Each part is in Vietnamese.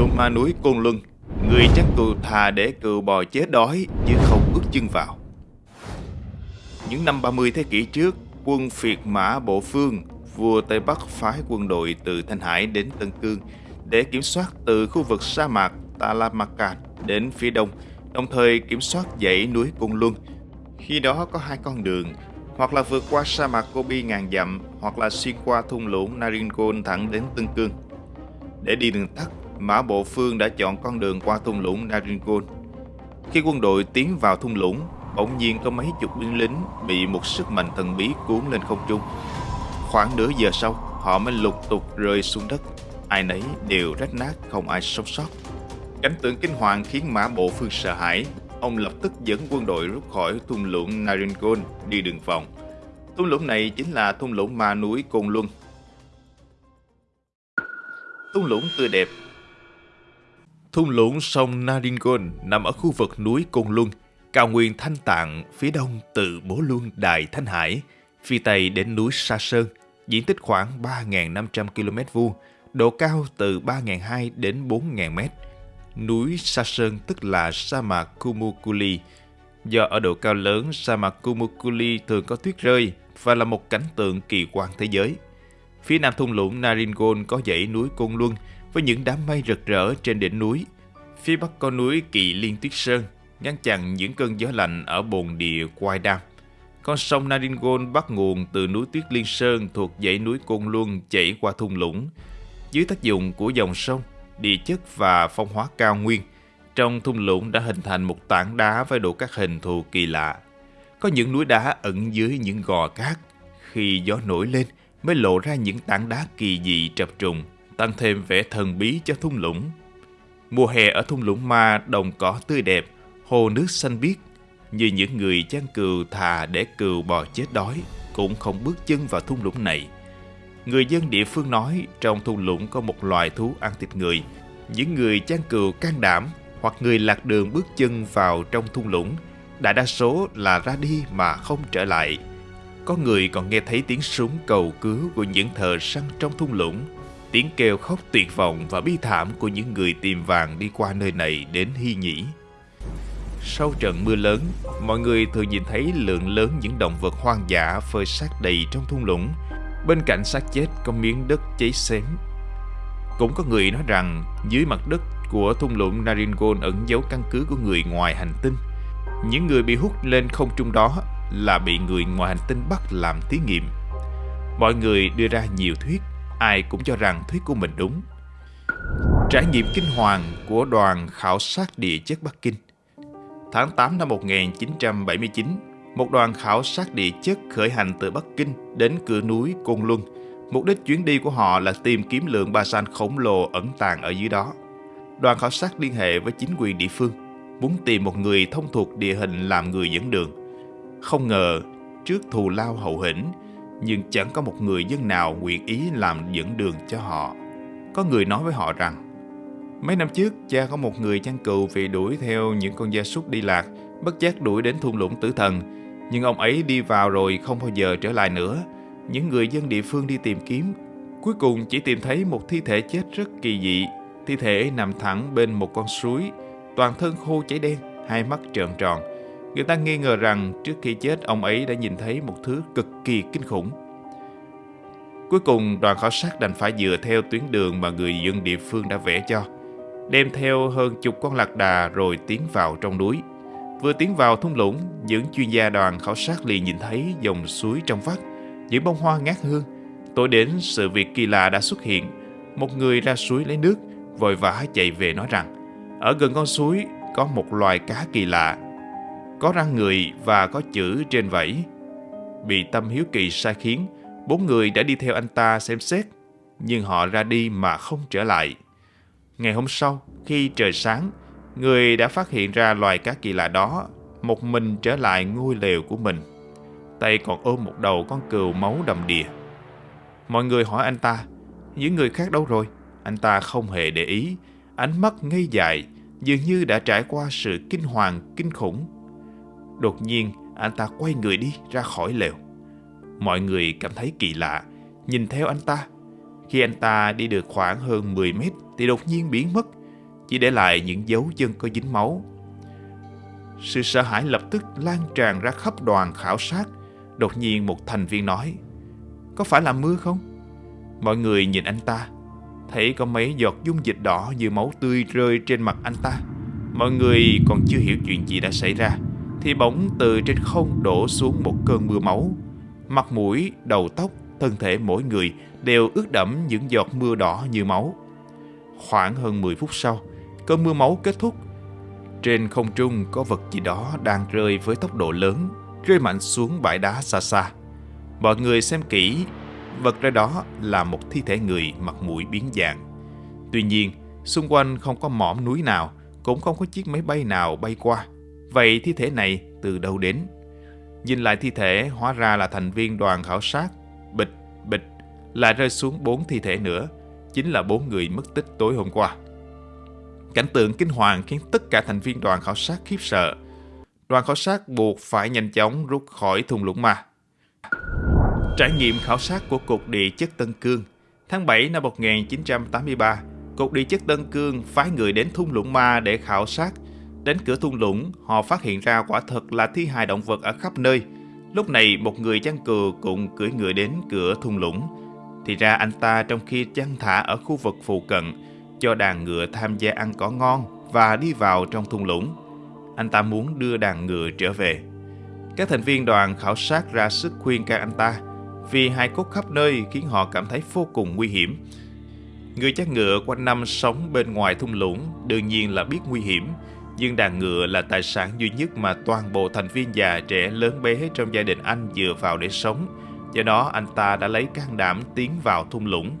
lũng ma núi Côn Luân. Người chắc cừu thà để cừu bò chết đói Chứ không bước chân vào. Những năm 30 thế kỷ trước Quân phiệt mã Bộ Phương Vua Tây Bắc phái quân đội từ Thanh Hải đến Tân Cương Để kiểm soát từ khu vực sa mạc Talamaka đến phía đông Đồng thời kiểm soát dãy núi Côn Luân. Khi đó có hai con đường hoặc là vượt qua sa mạc Gobi ngàn dặm, hoặc là xuyên qua thung lũng Naringol thẳng đến Tân Cương. Để đi đường tắt, Mã Bộ Phương đã chọn con đường qua thung lũng Naringol. Khi quân đội tiến vào thung lũng, bỗng nhiên có mấy chục binh lính bị một sức mạnh thần bí cuốn lên không trung. Khoảng nửa giờ sau, họ mới lục tục rơi xuống đất. Ai nấy đều rách nát, không ai sống sót. Cảnh tượng kinh hoàng khiến Mã Bộ Phương sợ hãi, ông lập tức dẫn quân đội rút khỏi thung lũng Naringol đi đường vòng. Thung lũng này chính là thung lũng ma núi Côn Luân. Thung lũng tươi đẹp Thung lũng sông Naringon nằm ở khu vực núi Côn Luân, cao nguyên Thanh Tạng phía đông từ Bố Luân Đài Thanh Hải, phía tây đến núi Sa Sơn, diện tích khoảng 3.500 km vuông, độ cao từ 3.200 đến 4.000 m. núi Sa Sơn tức là sa mạc Kumukuli. Do ở độ cao lớn, sa mạc Kumukuli thường có tuyết rơi và là một cảnh tượng kỳ quan thế giới. Phía nam thung lũng Naringon có dãy núi Côn Luân với những đám mây rực rỡ trên đỉnh núi. Phía bắc có núi Kỳ Liên Tuyết Sơn, ngăn chặn những cơn gió lạnh ở bồn địa Quai Đam. Con sông Naringol bắt nguồn từ núi Tuyết Liên Sơn thuộc dãy núi Côn Luân chảy qua thung lũng. Dưới tác dụng của dòng sông, địa chất và phong hóa cao nguyên, trong thung lũng đã hình thành một tảng đá với độ các hình thù kỳ lạ. Có những núi đá ẩn dưới những gò cát, khi gió nổi lên mới lộ ra những tảng đá kỳ dị trập trùng, tăng thêm vẻ thần bí cho thung lũng. Mùa hè ở thung lũng ma đồng cỏ tươi đẹp, hồ nước xanh biếc, như những người chăn cừu thà để cừu bò chết đói cũng không bước chân vào thung lũng này. Người dân địa phương nói trong thung lũng có một loài thú ăn thịt người. Những người chăn cừu can đảm hoặc người lạc đường bước chân vào trong thung lũng, đại đa số là ra đi mà không trở lại. Có người còn nghe thấy tiếng súng cầu cứu của những thợ săn trong thung lũng, tiếng kêu khóc tuyệt vọng và bi thảm của những người tìm vàng đi qua nơi này đến hy nhĩ. Sau trận mưa lớn, mọi người thường nhìn thấy lượng lớn những động vật hoang dã phơi xác đầy trong thung lũng, Bên cạnh xác chết có miếng đất cháy xém. Cũng có người nói rằng dưới mặt đất của thung lũng Naringol ẩn giấu căn cứ của người ngoài hành tinh. Những người bị hút lên không trung đó là bị người ngoài hành tinh bắt làm thí nghiệm. Mọi người đưa ra nhiều thuyết, ai cũng cho rằng thuyết của mình đúng. Trải nghiệm kinh hoàng của đoàn khảo sát địa chất Bắc Kinh Tháng 8 năm 1979, một đoàn khảo sát địa chất khởi hành từ Bắc Kinh đến cửa núi Côn Luân. Mục đích chuyến đi của họ là tìm kiếm lượng ba san khổng lồ ẩn tàng ở dưới đó. Đoàn khảo sát liên hệ với chính quyền địa phương, muốn tìm một người thông thuộc địa hình làm người dẫn đường. Không ngờ, trước thù lao hậu hĩnh, nhưng chẳng có một người dân nào nguyện ý làm dẫn đường cho họ. Có người nói với họ rằng, mấy năm trước cha có một người chăn cừu vì đuổi theo những con gia súc đi lạc, bất giác đuổi đến thung lũng tử thần, nhưng ông ấy đi vào rồi không bao giờ trở lại nữa. Những người dân địa phương đi tìm kiếm, cuối cùng chỉ tìm thấy một thi thể chết rất kỳ dị. Thi thể nằm thẳng bên một con suối, toàn thân khô cháy đen, hai mắt trợn tròn. Người ta nghi ngờ rằng trước khi chết ông ấy đã nhìn thấy một thứ cực kỳ kinh khủng. Cuối cùng đoàn khảo sát đành phải dựa theo tuyến đường mà người dân địa phương đã vẽ cho. Đem theo hơn chục con lạc đà rồi tiến vào trong núi. Vừa tiến vào thung lũng, những chuyên gia đoàn khảo sát liền nhìn thấy dòng suối trong vắt, những bông hoa ngát hương. Tối đến sự việc kỳ lạ đã xuất hiện. Một người ra suối lấy nước, vội vã chạy về nói rằng, ở gần con suối có một loài cá kỳ lạ, có răng người và có chữ trên vảy. Bị tâm hiếu kỳ sai khiến, bốn người đã đi theo anh ta xem xét, nhưng họ ra đi mà không trở lại. Ngày hôm sau, khi trời sáng, Người đã phát hiện ra loài cá kỳ lạ đó một mình trở lại ngôi lều của mình. Tay còn ôm một đầu con cừu máu đầm đìa. Mọi người hỏi anh ta, những người khác đâu rồi? Anh ta không hề để ý, ánh mắt ngây dại, dường như đã trải qua sự kinh hoàng, kinh khủng. Đột nhiên, anh ta quay người đi ra khỏi lều. Mọi người cảm thấy kỳ lạ, nhìn theo anh ta. Khi anh ta đi được khoảng hơn 10 mét thì đột nhiên biến mất chỉ để lại những dấu chân có dính máu. Sự sợ hãi lập tức lan tràn ra khắp đoàn khảo sát. Đột nhiên một thành viên nói, có phải là mưa không? Mọi người nhìn anh ta, thấy có mấy giọt dung dịch đỏ như máu tươi rơi trên mặt anh ta. Mọi người còn chưa hiểu chuyện gì đã xảy ra, thì bỗng từ trên không đổ xuống một cơn mưa máu. Mặt mũi, đầu tóc, thân thể mỗi người đều ướt đẫm những giọt mưa đỏ như máu. Khoảng hơn 10 phút sau, cơn mưa máu kết thúc. Trên không trung có vật gì đó đang rơi với tốc độ lớn, rơi mạnh xuống bãi đá xa xa. Mọi người xem kỹ, vật ra đó là một thi thể người mặt mũi biến dạng. Tuy nhiên, xung quanh không có mỏm núi nào, cũng không có chiếc máy bay nào bay qua. Vậy thi thể này từ đâu đến? Nhìn lại thi thể hóa ra là thành viên đoàn khảo sát. Bịch, bịch, lại rơi xuống bốn thi thể nữa. Chính là bốn người mất tích tối hôm qua. Cảnh tượng kinh hoàng khiến tất cả thành viên đoàn khảo sát khiếp sợ. Đoàn khảo sát buộc phải nhanh chóng rút khỏi thung lũng ma. Trải nghiệm khảo sát của Cục Địa chất Tân Cương Tháng 7 năm 1983, Cục Địa chất Tân Cương phái người đến thung lũng ma để khảo sát. Đến cửa thung lũng, họ phát hiện ra quả thật là thi hài động vật ở khắp nơi. Lúc này, một người chăn cừu cũng cưỡi ngựa đến cửa thung lũng. Thì ra anh ta trong khi chăn thả ở khu vực phụ cận, cho đàn ngựa tham gia ăn cỏ ngon và đi vào trong thung lũng. Anh ta muốn đưa đàn ngựa trở về. Các thành viên đoàn khảo sát ra sức khuyên can anh ta vì hai cốt khắp nơi khiến họ cảm thấy vô cùng nguy hiểm. Người chăn ngựa quanh năm sống bên ngoài thung lũng đương nhiên là biết nguy hiểm, nhưng đàn ngựa là tài sản duy nhất mà toàn bộ thành viên già trẻ lớn bé trong gia đình anh dựa vào để sống. Do đó anh ta đã lấy can đảm tiến vào thung lũng.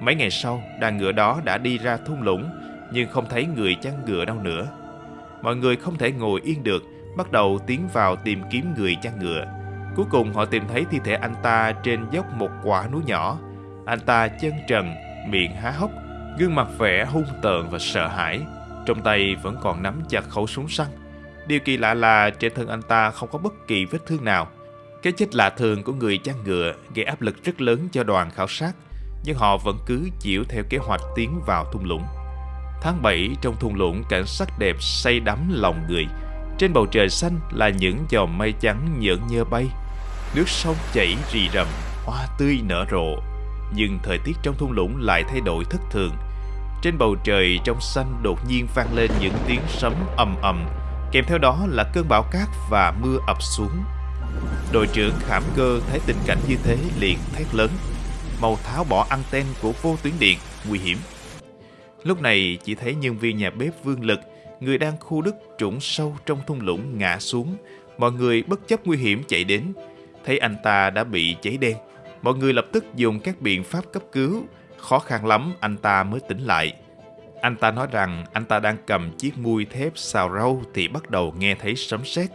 Mấy ngày sau, đàn ngựa đó đã đi ra thung lũng, nhưng không thấy người chăn ngựa đâu nữa. Mọi người không thể ngồi yên được, bắt đầu tiến vào tìm kiếm người chăn ngựa. Cuối cùng họ tìm thấy thi thể anh ta trên dốc một quả núi nhỏ. Anh ta chân trần, miệng há hốc, gương mặt vẻ hung tợn và sợ hãi. Trong tay vẫn còn nắm chặt khẩu súng săn. Điều kỳ lạ là trên thân anh ta không có bất kỳ vết thương nào. Cái chết lạ thường của người chăn ngựa gây áp lực rất lớn cho đoàn khảo sát, nhưng họ vẫn cứ chịu theo kế hoạch tiến vào thung lũng. Tháng 7 trong thung lũng cảnh sắc đẹp say đắm lòng người. Trên bầu trời xanh là những dòng mây trắng nhợn nhơ bay. Nước sông chảy rì rầm, hoa tươi nở rộ. Nhưng thời tiết trong thung lũng lại thay đổi thất thường. Trên bầu trời trong xanh đột nhiên vang lên những tiếng sấm ầm ầm, kèm theo đó là cơn bão cát và mưa ập xuống. Đội trưởng Khảm Cơ thấy tình cảnh như thế liền thét lớn, mau tháo bỏ anten của vô tuyến điện, nguy hiểm. Lúc này chỉ thấy nhân viên nhà bếp Vương Lực, người đang khu đất trũng sâu trong thung lũng ngã xuống. Mọi người bất chấp nguy hiểm chạy đến, thấy anh ta đã bị cháy đen. Mọi người lập tức dùng các biện pháp cấp cứu, khó khăn lắm anh ta mới tỉnh lại. Anh ta nói rằng anh ta đang cầm chiếc mui thép xào rau thì bắt đầu nghe thấy sấm sét.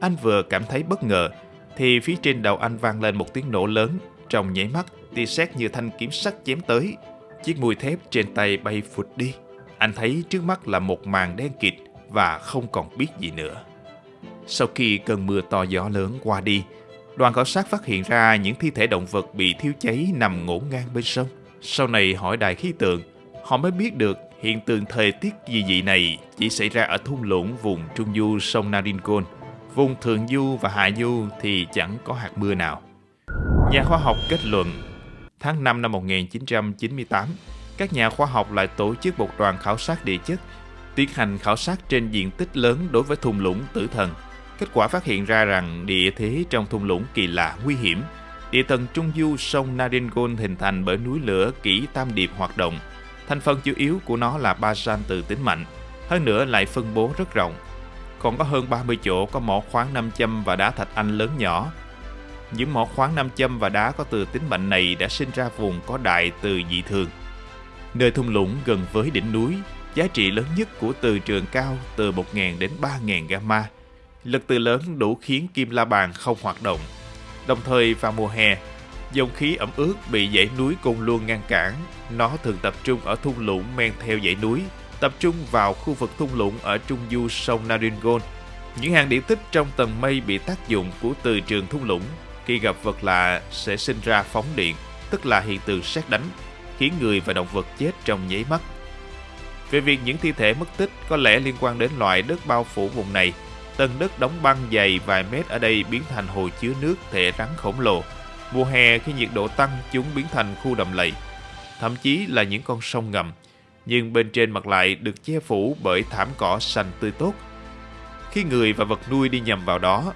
Anh vừa cảm thấy bất ngờ thì phía trên đầu anh vang lên một tiếng nổ lớn. Trong nháy mắt, tia sét như thanh kiếm sắt chém tới. Chiếc mùi thép trên tay bay phụt đi. Anh thấy trước mắt là một màn đen kịt và không còn biết gì nữa. Sau khi cơn mưa to gió lớn qua đi, đoàn khảo sát phát hiện ra những thi thể động vật bị thiêu cháy nằm ngổn ngang bên sông. Sau này hỏi đài khí tượng, họ mới biết được hiện tượng thời tiết dị dị này chỉ xảy ra ở thung lũng vùng trung du sông Narincon. Vùng thượng du và hạ du thì chẳng có hạt mưa nào. Nhà khoa học kết luận tháng 5 năm 1998, các nhà khoa học lại tổ chức một đoàn khảo sát địa chất, tiến hành khảo sát trên diện tích lớn đối với thung lũng tử thần. Kết quả phát hiện ra rằng địa thế trong thung lũng kỳ lạ nguy hiểm. Địa tầng trung du sông Naringon hình thành bởi núi lửa kỷ tam điệp hoạt động. Thành phần chủ yếu của nó là basan từ tính mạnh, hơn nữa lại phân bố rất rộng. Còn có hơn 30 chỗ có mỏ khoáng nam châm và đá thạch anh lớn nhỏ, những mỏ khoáng nam châm và đá có từ tính mạnh này đã sinh ra vùng có đại từ dị thường. Nơi thung lũng gần với đỉnh núi, giá trị lớn nhất của từ trường cao từ 1.000 đến 3.000 gamma. Lực từ lớn đủ khiến kim la bàn không hoạt động. Đồng thời vào mùa hè, dòng khí ẩm ướt bị dãy núi Côn Luân ngăn cản. Nó thường tập trung ở thung lũng men theo dãy núi, tập trung vào khu vực thung lũng ở trung du sông Naringon. Những hàng điểm tích trong tầng mây bị tác dụng của từ trường thung lũng khi gặp vật lạ sẽ sinh ra phóng điện, tức là hiện tượng sét đánh, khiến người và động vật chết trong nháy mắt. về việc những thi thể mất tích có lẽ liên quan đến loại đất bao phủ vùng này. Tầng đất đóng băng dày vài mét ở đây biến thành hồ chứa nước thể rắn khổng lồ. Mùa hè khi nhiệt độ tăng chúng biến thành khu đầm lầy, thậm chí là những con sông ngầm. Nhưng bên trên mặt lại được che phủ bởi thảm cỏ xanh tươi tốt. Khi người và vật nuôi đi nhầm vào đó,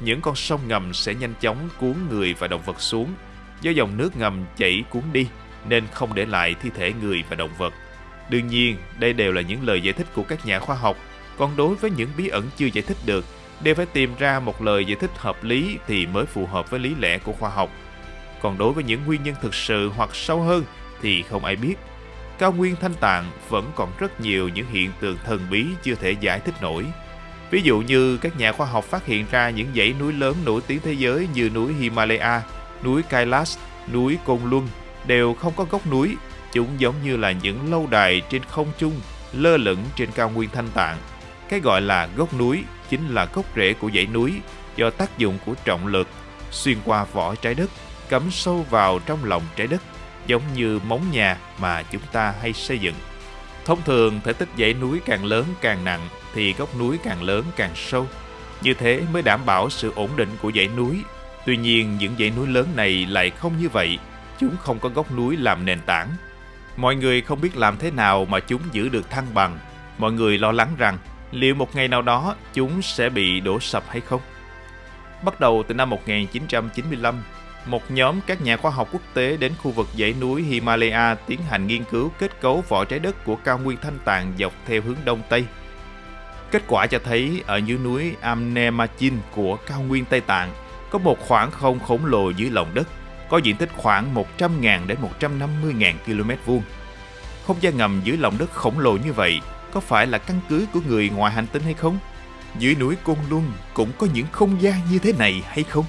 những con sông ngầm sẽ nhanh chóng cuốn người và động vật xuống. Do dòng nước ngầm chảy cuốn đi nên không để lại thi thể người và động vật. Đương nhiên, đây đều là những lời giải thích của các nhà khoa học, còn đối với những bí ẩn chưa giải thích được, đều phải tìm ra một lời giải thích hợp lý thì mới phù hợp với lý lẽ của khoa học. Còn đối với những nguyên nhân thực sự hoặc sâu hơn thì không ai biết. Cao nguyên thanh tạng vẫn còn rất nhiều những hiện tượng thần bí chưa thể giải thích nổi. Ví dụ như các nhà khoa học phát hiện ra những dãy núi lớn nổi tiếng thế giới như núi Himalaya, núi Kailash, núi Côn Luân đều không có gốc núi Chúng giống như là những lâu đài trên không trung lơ lửng trên cao nguyên thanh tạng. Cái gọi là gốc núi chính là gốc rễ của dãy núi do tác dụng của trọng lực xuyên qua vỏ trái đất, cắm sâu vào trong lòng trái đất, giống như móng nhà mà chúng ta hay xây dựng. Thông thường, thể tích dãy núi càng lớn càng nặng thì gốc núi càng lớn càng sâu. Như thế mới đảm bảo sự ổn định của dãy núi. Tuy nhiên, những dãy núi lớn này lại không như vậy. Chúng không có gốc núi làm nền tảng, Mọi người không biết làm thế nào mà chúng giữ được thăng bằng. Mọi người lo lắng rằng liệu một ngày nào đó chúng sẽ bị đổ sập hay không. Bắt đầu từ năm 1995, một nhóm các nhà khoa học quốc tế đến khu vực dãy núi Himalaya tiến hành nghiên cứu kết cấu vỏ trái đất của cao nguyên thanh tạng dọc theo hướng đông tây. Kết quả cho thấy ở dưới núi Amnemachin của cao nguyên Tây Tạng có một khoảng không khổng lồ dưới lòng đất có diện tích khoảng 100.000 đến 150.000 km vuông. Không gian ngầm dưới lòng đất khổng lồ như vậy có phải là căn cứ của người ngoài hành tinh hay không? Dưới núi Côn Luân cũng có những không gian như thế này hay không?